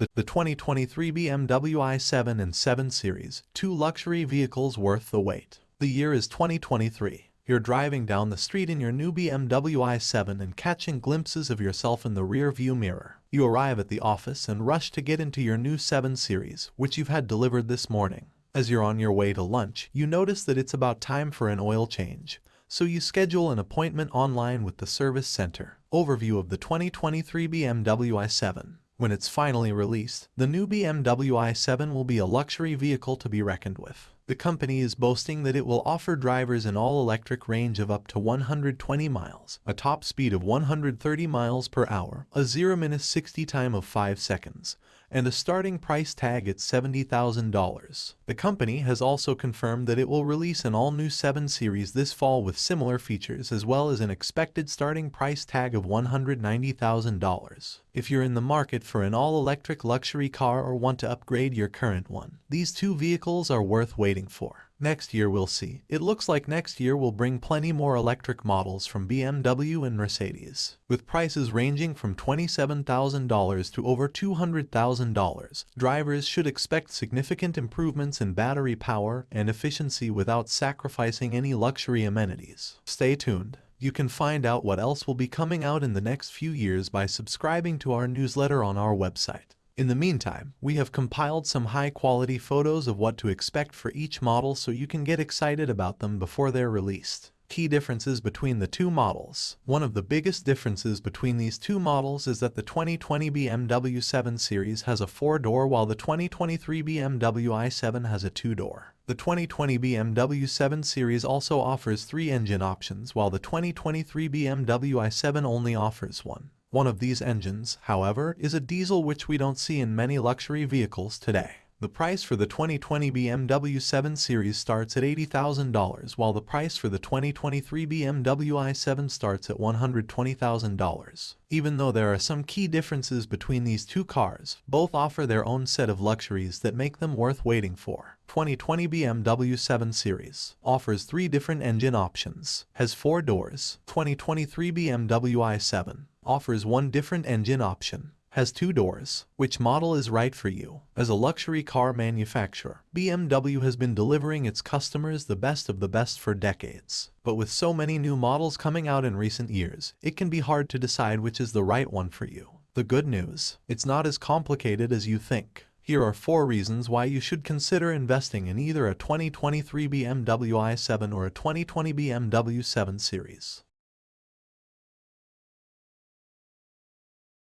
The, the 2023 BMW i7 and 7 Series, two luxury vehicles worth the wait. The year is 2023. You're driving down the street in your new BMW i7 and catching glimpses of yourself in the rear view mirror. You arrive at the office and rush to get into your new 7 Series, which you've had delivered this morning. As you're on your way to lunch, you notice that it's about time for an oil change, so you schedule an appointment online with the service center. Overview of the 2023 BMW i7. When it's finally released, the new BMW i7 will be a luxury vehicle to be reckoned with. The company is boasting that it will offer drivers an all-electric range of up to 120 miles, a top speed of 130 miles per hour, a 0-60 time of 5 seconds, and a starting price tag at $70,000. The company has also confirmed that it will release an all-new 7 Series this fall with similar features as well as an expected starting price tag of $190,000. If you're in the market for an all-electric luxury car or want to upgrade your current one, these two vehicles are worth waiting for. Next year we'll see. It looks like next year will bring plenty more electric models from BMW and Mercedes, with prices ranging from $27,000 to over $200,000. Drivers should expect significant improvements in battery power and efficiency without sacrificing any luxury amenities. Stay tuned. You can find out what else will be coming out in the next few years by subscribing to our newsletter on our website. In the meantime, we have compiled some high-quality photos of what to expect for each model so you can get excited about them before they're released. Key differences between the two models. One of the biggest differences between these two models is that the 2020 BMW 7 Series has a 4-door while the 2023 BMW i7 has a 2-door. The 2020 BMW 7 Series also offers three engine options while the 2023 BMW i7 only offers one. One of these engines, however, is a diesel which we don't see in many luxury vehicles today. The price for the 2020 BMW 7 Series starts at $80,000 while the price for the 2023 BMW i7 starts at $120,000. Even though there are some key differences between these two cars, both offer their own set of luxuries that make them worth waiting for. 2020 BMW 7 Series offers three different engine options, has four doors. 2023 BMW i7 offers one different engine option, has two doors. Which model is right for you? As a luxury car manufacturer, BMW has been delivering its customers the best of the best for decades. But with so many new models coming out in recent years, it can be hard to decide which is the right one for you. The good news, it's not as complicated as you think. Here are four reasons why you should consider investing in either a 2023 BMW i7 or a 2020 BMW 7 Series.